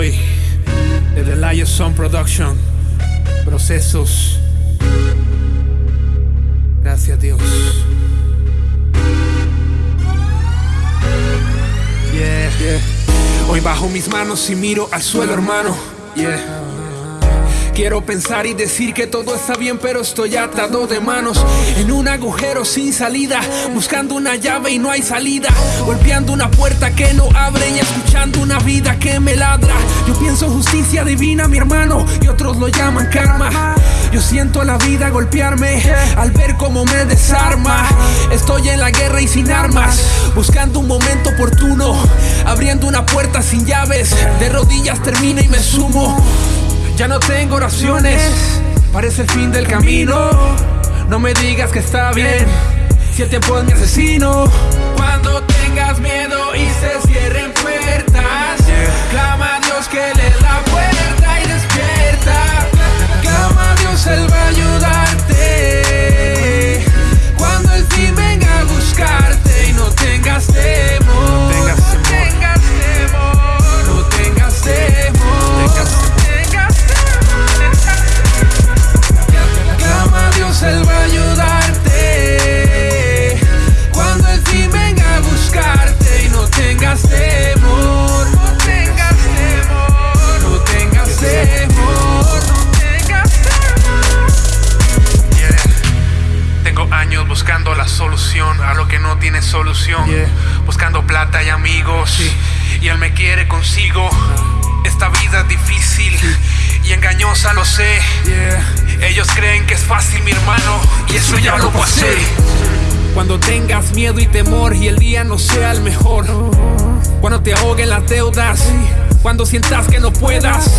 Eloy, de The Lion Son Production. Procesos. Gracias Dios. Yeah. yeah. Hoy bajo mis manos y miro al suelo, hermano. Yeah. Quiero pensar y decir que todo está bien, pero estoy atado de manos en un agujero sin salida, buscando una llave y no hay salida, golpeando una puerta que no abre y escuchando una vida que me ladra. Yo pienso justicia divina, mi hermano, y otros lo llaman karma. Yo siento la vida golpearme al ver cómo me desarma. Estoy en la guerra y sin armas, buscando un momento oportuno, abriendo una puerta sin llaves. De rodillas termina y me sumo. Ya no tengo oraciones, parece el fin del camino. No me digas que está bien, si el tiempo es mi asesino. A lo que no tiene solución. Buscando plata y amigos. Y Él me quiere consigo. Esta vida es difícil y engañosa, lo sé. Ellos creen que es fácil, mi hermano, y eso ya lo pasé. Cuando tengas miedo y temor y el día no sea el mejor. Cuando te ahoguen las deudas. Cuando sientas que no puedas.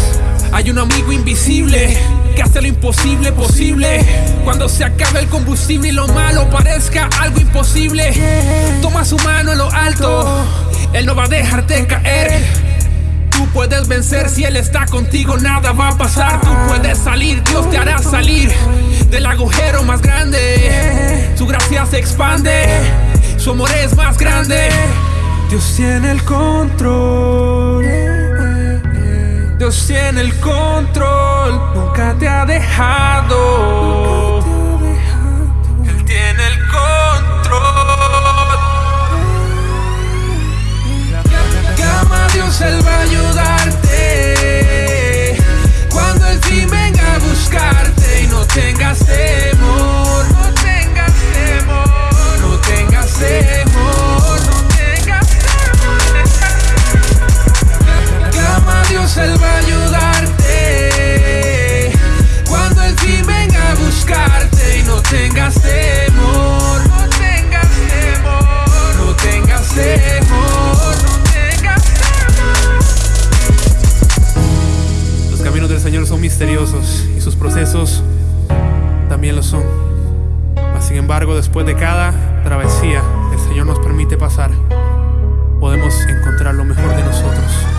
Hay un amigo invisible que hace lo imposible posible. Cuando se acabe el combustible y lo malo parezca algo imposible. Toma su mano en lo alto. Él no va a dejarte caer. Tú puedes vencer si Él está contigo, nada va a pasar. Tú puedes salir, Dios te hará salir del agujero más grande. Su gracia se expande, su amor es más grande. Dios tiene el control. Dios tiene el control, nunca te ha dejado. Misteriosos y sus procesos también lo son. Sin embargo, después de cada travesía, el Señor nos permite pasar. Podemos encontrar lo mejor de nosotros.